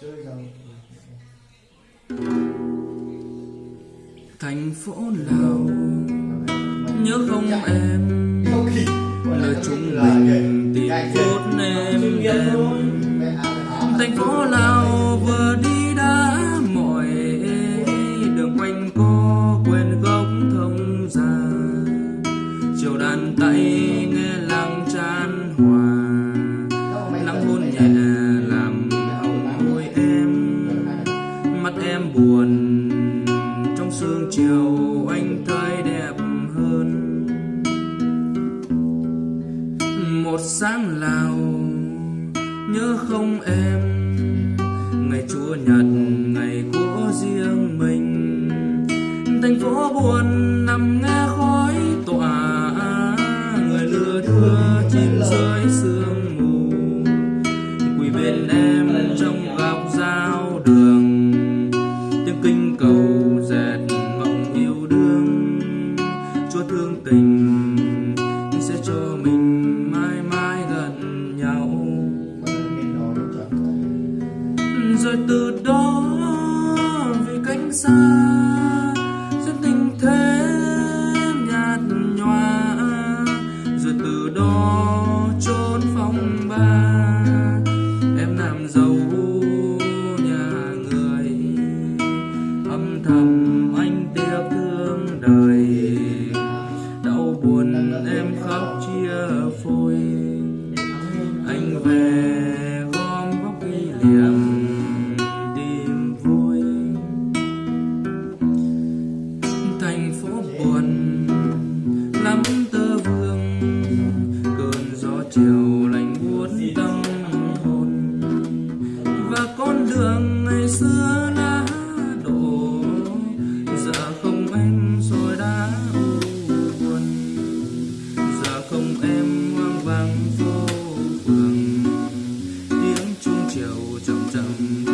chơi rằng thành phố nào? Nhớ không em? Lời chúng mình tìm phút em em thành phố nào vừa đi đã mỏi đường quanh co quên gốc thông già chiều đàn tay nghe em buồn. Trong sương chiều, anh thấy đẹp hơn. Một sáng lào, nhớ không em. Ngày chúa nhật, ngày của riêng mình. Thành phố buồn nằm nghe khói rồi từ đó vì cánh xa duyên tình thế nhạt nhòa, rồi từ đó trốn phong ba. Em làm giàu nhà người, âm thầm anh tiếc thương đời. Đau buồn em khóc chia phôi. Anh về gom góc kỷ niệm. buồn. Lắm tơ vương, cơn gió chiều lạnh buốt tâm hồn. Và con đường ngày xưa đã đổ giờ không em rồi đã buồn. Giờ không em hoang vắng phố phường tiếng chuông chiều chậm chậm